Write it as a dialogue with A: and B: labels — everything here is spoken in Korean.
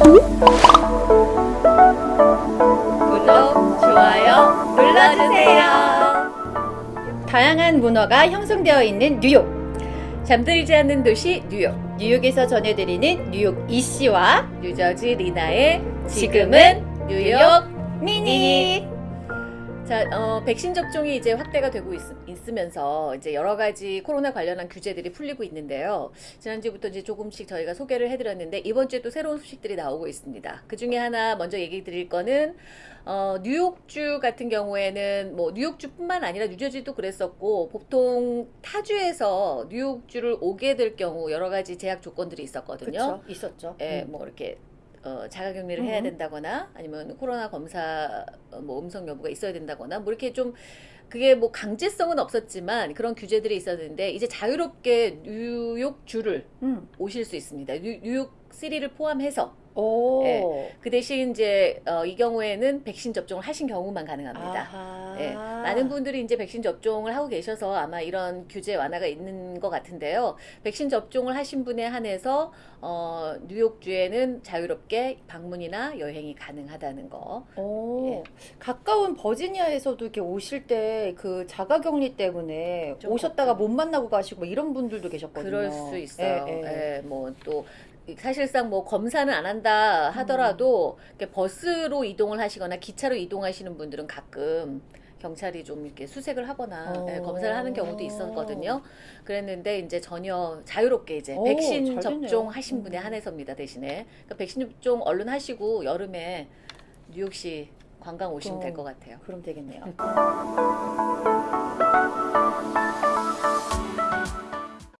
A: 구독, 좋아요 눌러주세요. 다양한 문화가 형성되어 있는 뉴욕. 잠들지 않는 도시 뉴욕. 뉴욕에서 전해드리는 뉴욕 이씨와 뉴저지 리나의 지금은 뉴욕 미니. 자, 어, 백신 접종이 이제 확대가 되고 있, 으면서 이제 여러 가지 코로나 관련한 규제들이 풀리고 있는데요. 지난주부터 이제 조금씩 저희가 소개를 해드렸는데 이번 주에 또 새로운 소식들이 나오고 있습니다. 그 중에 하나 먼저 얘기 드릴 거는 어, 뉴욕주 같은 경우에는 뭐 뉴욕주뿐만 아니라 뉴저지도 그랬었고 보통 타주에서 뉴욕주를 오게 될 경우 여러 가지 제약 조건들이 있었거든요.
B: 그렇죠. 있었죠.
A: 예,
B: 음.
A: 뭐 이렇게 어, 자가격리를 해야
B: 음.
A: 된다거나 아니면 코로나 검사 어, 뭐 음성 여부가 있어야 된다거나 뭐 이렇게 좀 그게 뭐 강제성은 없었지만 그런 규제들이 있었는데 이제 자유롭게 뉴욕 주를
B: 음.
A: 오실 수 있습니다. 뉴, 뉴욕 시티를 포함해서
B: 오.
A: 예. 그 대신 이제 어, 이 경우에는 백신 접종을 하신 경우만 가능합니다.
B: 아하.
A: 예, 많은 분들이 이제 백신 접종을 하고 계셔서 아마 이런 규제 완화가 있는 것 같은데요. 백신 접종을 하신 분에 한해서 어, 뉴욕주에는 자유롭게 방문이나 여행이 가능하다는 거.
B: 오.
A: 예.
B: 가까운 버지니아에서도 이렇게 오실 때 그 자가격리 때문에
A: 좀
B: 오셨다가. 못 만나고 가시고 뭐 이런 분들도 계셨거든요.
A: 그럴 수 있어요.
B: 예, 예.
A: 예, 뭐또 사실상 뭐 검사는 안 한다 하더라도 이렇게 버스로 이동을 하시거나 기차로 이동하시는 분들은 가끔 경찰이 좀 이렇게 수색을 하거나
B: 어.
A: 예, 검사를 하는 경우도 있었거든요. 그랬는데 이제 전혀 자유롭게 이제
B: 오,
A: 백신. 접종하신 분에
B: 음.
A: 한해서입니다. 대신에 그러니까 백신 접종 얼른 하시고 여름에 뉴욕시 관광 오시면
B: 어.
A: 될것 같아요.
B: 그럼 되겠네요.